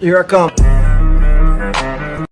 Here I come.